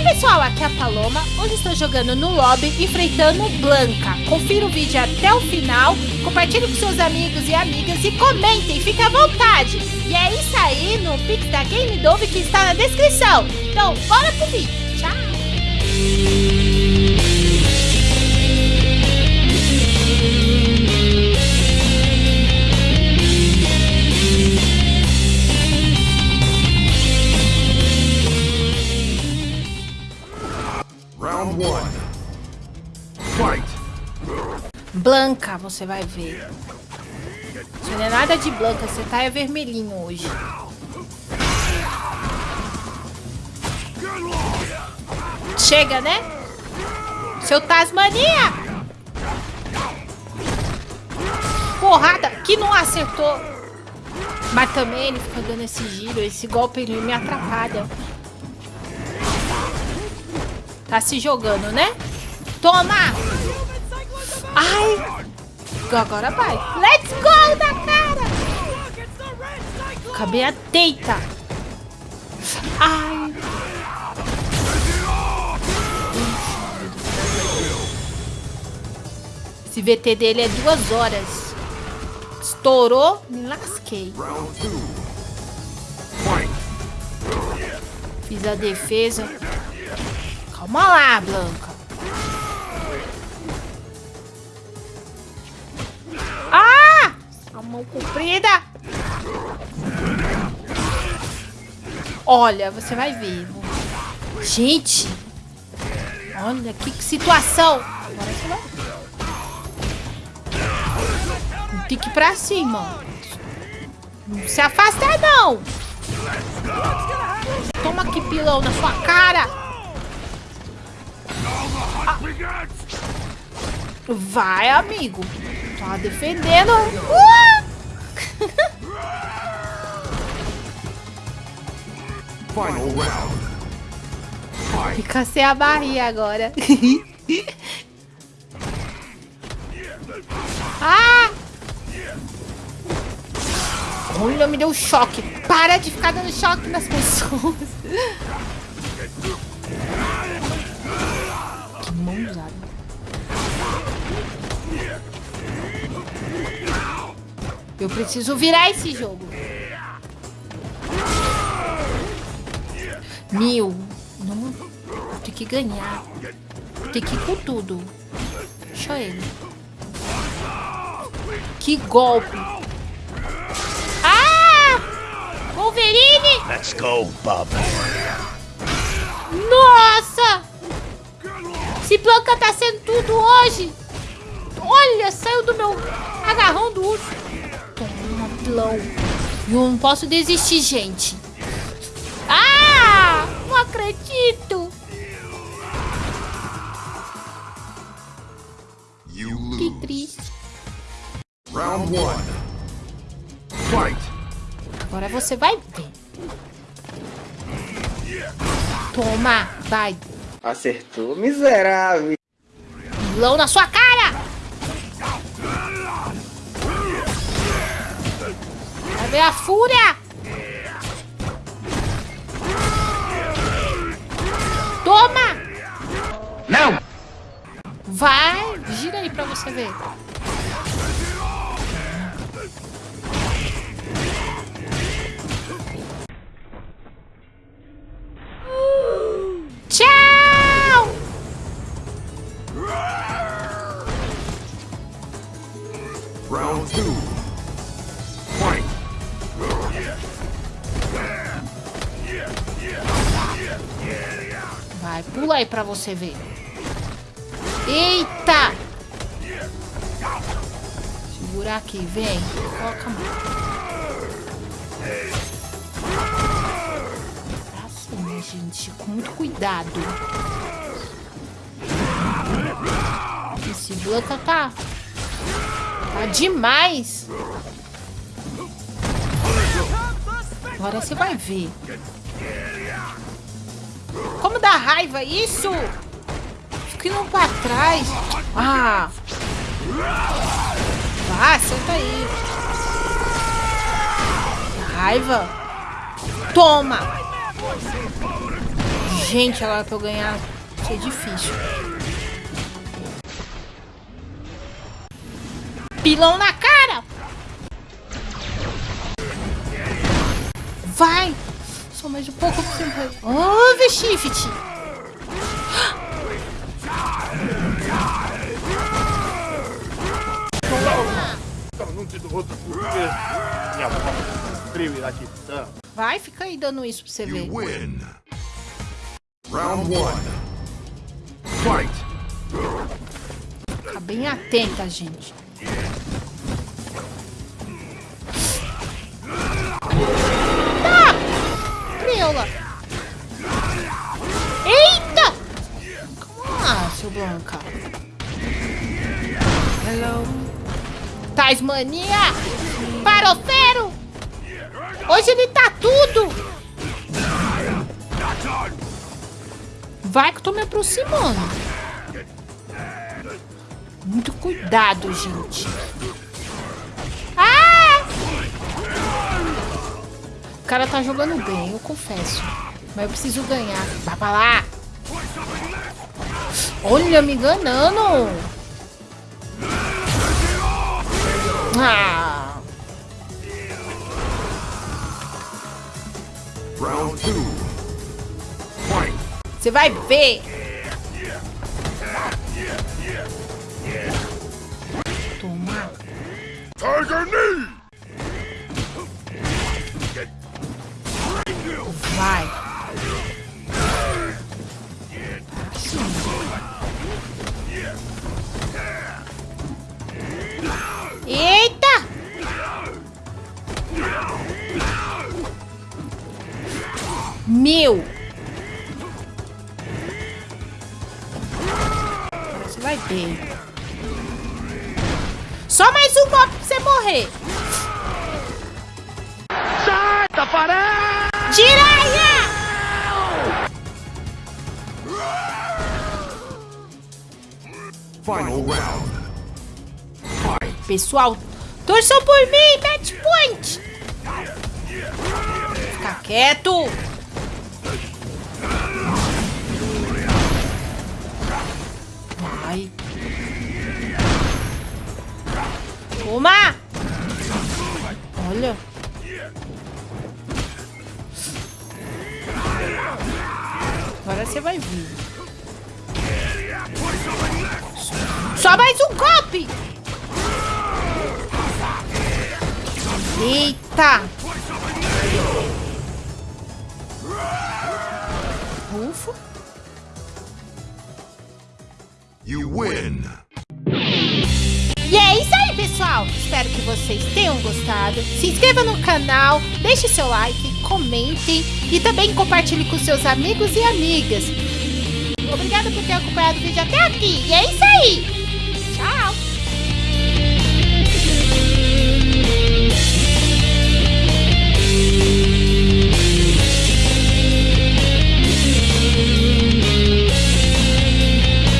Ei pessoal, aqui é a Paloma. Hoje estou jogando no lobby enfrentando Blanca. Confira o vídeo até o final, compartilhe com seus amigos e amigas e comentem, fique à vontade. E é isso aí no Pix da Game Dove que está na descrição. Então, bora pro vídeo. Tchau! Blanca, você vai ver. Você não é nada de Blanca, você tá é vermelhinho hoje. Chega, né? Seu Tasmania! Porrada, que não acertou. Mas também ele fica dando esse giro, esse golpe ele me atrapalha. Tá se jogando, né? Toma! Ai! Agora vai. Let's go da cara! Cabelo deita. Ai! Esse VT dele é duas horas. Estourou, me lasquei. Fiz a defesa. Calma lá, Blanca. Ah! A mão comprida. Olha, você vai ver. Gente. Olha que situação. Agora você vai. Tem que ir pra cima. Não se afasta não. Toma aqui pilão na sua cara. Vai, amigo. Tá defendendo. Uh! Final round. Fica sem a barriga agora. ah! Olha, me deu choque. Para de ficar dando choque nas pessoas. Eu preciso virar esse jogo. Mil. Não. Tem que ganhar. Tem que ir com tudo. Deixa ele. Que golpe. Ah! Wolverine! Let's go, Bob. Nossa! Esse Blanca tá sendo tudo hoje. Olha, saiu do meu agarrão do urso. Eu não posso desistir, gente. Ah! Não acredito. You Que triste. Round one. Fight. Agora você vai ver. Toma, vai. Acertou, miserável. Pilão na sua cara. Ver a fúria. Toma. Não! Vai, gira aí pra você ver. Tchau! Vai, pula aí pra você ver. Eita! Segurar aqui, vem. Coloca a mão. Pra cima, gente. Com muito cuidado. Esse Blanca tá... Tá demais. Agora você vai ver. Como dá raiva isso? Fica pra trás. Ah! Vá, senta aí. Raiva. Toma. Gente, agora pra eu ganhar, ser difícil. Pilão na cara! Vai! Um pouco pra você. Oh, V-Shift! não te dou outro porque minha voz frio e latitã. Vai, fica aí dando isso pra você ver. You win. Round one. Fight. Fica bem atenta, gente. Preula! Eita! Calma, seu Blanca. Hello. Tasmania! Parofero! Hoje ele tá tudo! Vai que eu tô me aproximando. Muito cuidado, gente. Cara tá jogando bem, eu confesso. Mas eu preciso ganhar. Vai pra lá. Olha, me enganando. Ah. Round two. Você vai ver. Toma. Tiger knee. Meu! Você vai ver. Só mais um golpe pra você morrer. Sai, Tafarel! Jiraiya! Final round. Pessoal, torçam por mim, match point! Fica quieto! Agora você vai vir. Só mais um golpe! Eita! Ufa! You win. E é isso aí, pessoal! Espero que vocês tenham gostado. Se inscreva no canal, deixe seu like, comente e também compartilhe com seus amigos e amigas. Obrigada por ter acompanhado o vídeo até aqui. E é isso aí!